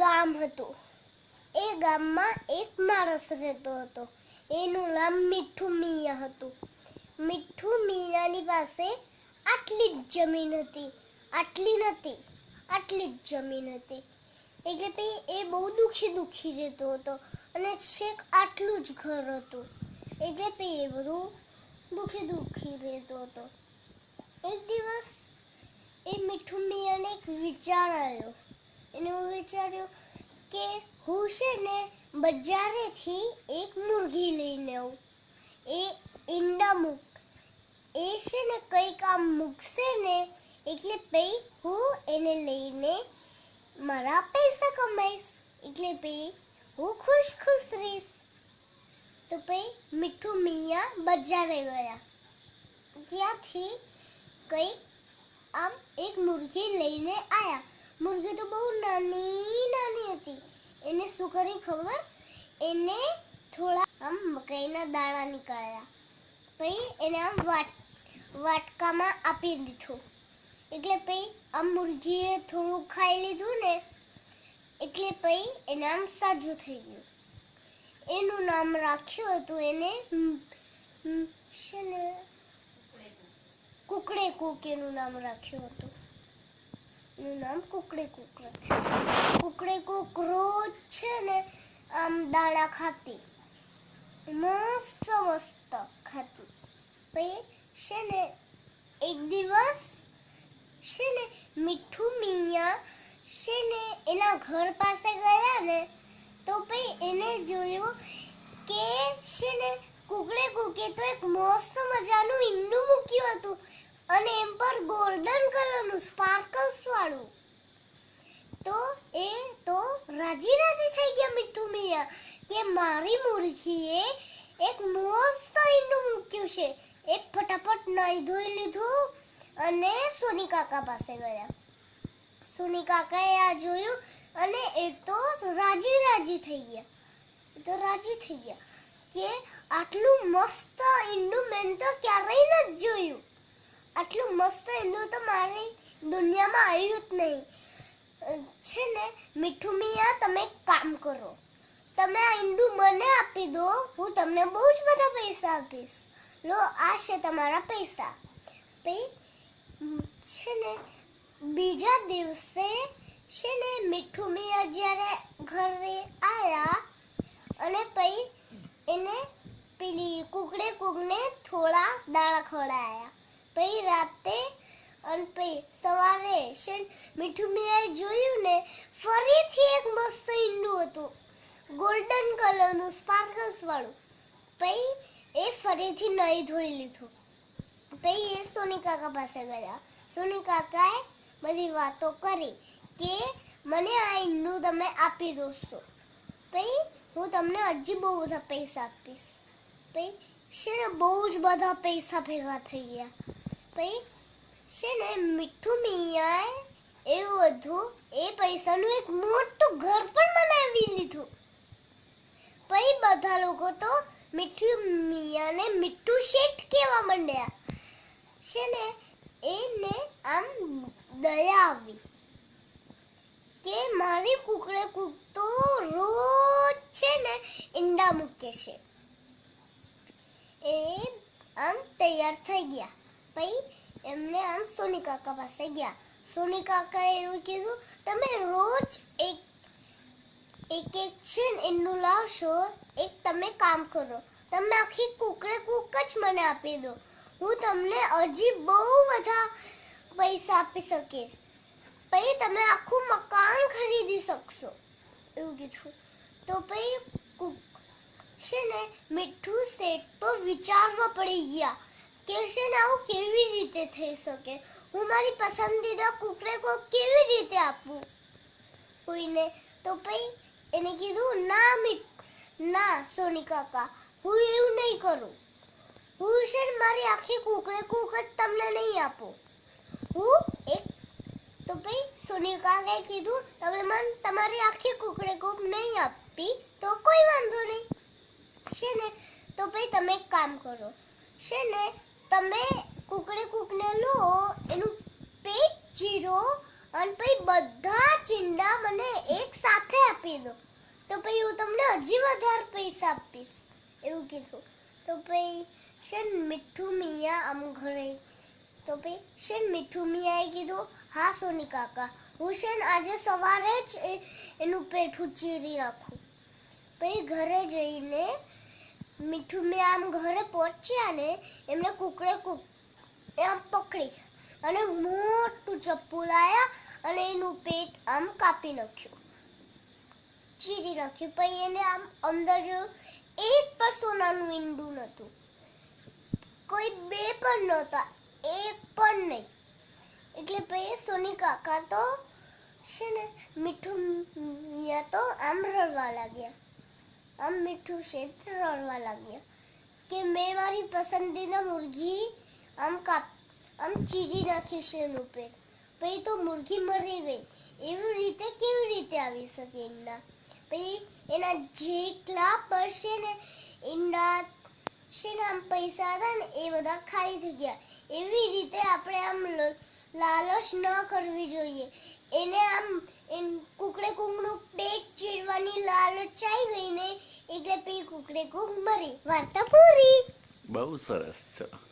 ગામ હતું. એ ગામમાં એક માણસ રહેતો હતો. એનું નામ મીઠું મિયા હતું. મીઠું મિયાની પાસે આટલી જ જમીન હતી. આટલી નથી આટલી જ જમીન હતી. એટલે પછી એ બહુ દુખી દુખી રહેતો હતો. અને છેક આટલું જ ઘર હતું. એટલે પછી એ બધું દુખી દુખી રહેતો હતો. એક દિવસ એ મીઠું મિયાને એક વિચાર આવ્યો. એને હું વિચાર્યું કે હું છે ને બજારેથી એક મુરઘી લઈને આવું. એ ઈંડા મૂક. એ છે ને કંઈક આમ મૂકશે ને એટલે પછી હું એને લઈને મારા પૈસા કમાઈશ. એટલે પછી હું ખુશ ખુશ રહીશ. તો પછી મીઠું મિયા બજારે ગયા. ત્યાંથી કંઈક આમ એક મુરઘી લઈને આયા. મુરઘી તો બહુ નાની નાની હતી. એને શું કર્યું ખબર? એને થોડા આમ મકાઈના દાણા નીકળ્યા. પછી એને આમ વાટ, વાટકામાં આપી દીધું. એટલે પછી આમ મુરઘીએ થોડું ખાઈ લીધું ને, એટલે પછી એને આમ સાજું થઈ ગયું. એનું નામ રાખ્યું હતું એને છે ને? કુકડે કુક એનું નામ રાખ્યું હતું. એનું નામ કુકડી કુક કુકડી કુકડે છે ને, આમ દાણા ખાતી. મસ્ત મસ્ત ખાતી. પછી છે ને, એક દિવસ છે ને, મીઠું મિયા છે ને, એના ઘર પાસે ગયા ને, તો પછી એને જોયું કે છે ને, કુકડે કુકે તો એક મસ્ત મજાનું ઈંડું મૂક્યું હતું. અને એમ પર ગોલ્ડન કલરનું સ્પાર્કલ્સ વાળું. તો એ તો રાજી રાજી થઈ ગયા મીઠું મિયા, કે મારી મુરખીએ એક મસ્ત ઈંડું મૂક્યું છે. એ ફટાફટ નાઈ ધોઈ લીધું અને સોની કાકા પાસે ગયા. સોની કાકાએ આ જોયું અને એ તો રાજી રાજી થઈ ગયા. એ તો રાજી થઈ ગયા. કે આટલું મસ્ત ઈંડું મેં તો આટલું મસ્ત એનું તો મારી દુનિયામાં આવ્યું જ નહીં. છે ને, મીઠું મિયા, તમે કામ કરો. તમે આ ઈંડું મને આપી દો, હું તમને બહુ જ બધા પૈસા આપીશ. લો, આ છે તમારા પૈસા. છે ને, બીજા દિવસે, છે ને, મીઠું મિયા જ્યારે ઘરે આવ્યા અને પછી એને પેલી કુકડે કુકને થોડા દાણા ખવડાયા પછી રાતે અને પછી સવારે છે ને મીઠું મિયાએ જોયું ને, ફરીથી એક મસ્ત ઈંડું હતું. ગોલ્ડન કલરનું સ્પાર્કલ્સ વાળું. પછી એ ફરીથી નહીં ધોઈ લીધું. પછી એ સોની કાકા પાસે ગયા. સોની કાકાએ બધી વાતો કરી કે મને આ ઈંડું તમે આપી દોશો. પછી હું તમને હજી બહુ બધા પૈસા આપીશ. પછી છે ને બહુ જ બધા પૈસા ભેગા થઈ ગયા. પછી છે ને મીઠું મિયાએ એવું હતું. એ પૈસાનું એક મોટું ઘર પણ બનાવી લીધું. પછી બધા લોકો તો મીઠું મિયાને મીઠું શેઠ કહેવા માંડ્યા. છે ને એને આમ દયા આવી કે મારી કુકડે કુક તો રોજ છે ને ઈંડા મૂકે છે. એ આમ તૈયાર થઈ ગયા. પછી એમને આમ સોની કાકા પાસે ગયા. સોની કાકાએ એવું કીધું, તમે રોજ એક એક એક છે ને, એનું લાવશો, એક તમે કામ કરો. તમે આખી કુકડે કુક જ મને આપી દો. હું તમને હજી બહુ બધા પૈસા આપી શકીશ. પછી તમે આખું મકાન ખરીદી શકશો. એવું કીધું. તો પછી કુક છે ને, મીઠું શેઠ તો વિચારવા પડી ગયા. કે છે ને આવું કેવી રીતે થઈ શકે? હું મારી પસંદીદા કુકડે કોક કેવી રીતે આપું? કોઈને તો પછી એને કીધું, ના મીઠ ના સોની કાકા, હું એવું નહીં કરું. હું છે મારી આખી કુકડે કુક તમને નહીં આપું. હું એક, તો પછી સોની કાકાએ કીધું, તમે મને તમારી આખી કુકડે કુક નહીં આપી, તો કોઈ વાંધો નહીં. છે ને, તો પછી તમે એક કામ કરો. છે ને તમે કુકડે કુકને લો, એનું પેટ ચીરો અને પછી બધા ચીંડા મને એક સાથે આપી દો. તો પછી હું તમને હજી વધારે પૈસા આપીશ. એવું કીધું. તો પછી છે મીઠું મિયા આમ ઘરે. તો પછી છે મીઠું મિયાએ કીધું, હા, સોની કાકા, હું છે આજે સવારે જ એનું પેઠું ચીરી રાખું. પછી ઘરે જઈને મીઠું મેં આમ ઘરે પહોંચ્યા ને, એમને કુકડે કુક આમ પકડી. અને મોટું ચપ્પુ લાયા અને એનું પેટ આમ કાપી નાખ્યું. ચીરી નાખ્યું. પછી એને આમ અંદર એક પણ સોનાનું ઈંડું નહોતું કોઈ બે પણ નહોતા, એક પણ નહીં. એટલે પછી સોની કાકા તો છે ને, મીઠું મિયા તો આમ રડવા લાગ્યા. આમ મીઠું ક્ષેત્ર રડવા લાગ્યા કે મેં મારી પસંદીના મુર્ગી આમ કાપ, આમ ચીરી નાખ્યું છે એનું પેટ. પછી તો મુર્ગી મરી ગઈ. એવી રીતે, કેવી રીતે આવી શકે ઈંડા? પછી એના જેટલા પડશે ને, ઈંડા છે આમ પૈસા હતા ને, એ બધા ખાઈ થઈ ગયા. એવી રીતે આપણે આમ લાલચ ન કરવી જોઈએ. એને આમ કુકડે કુકનું પેટ ચીરવાની લાલચ આવી ગઈ ને, એટલે પી કુકડે કુક મરી. વાર્તા પૂરી. બહુ સરસ છે.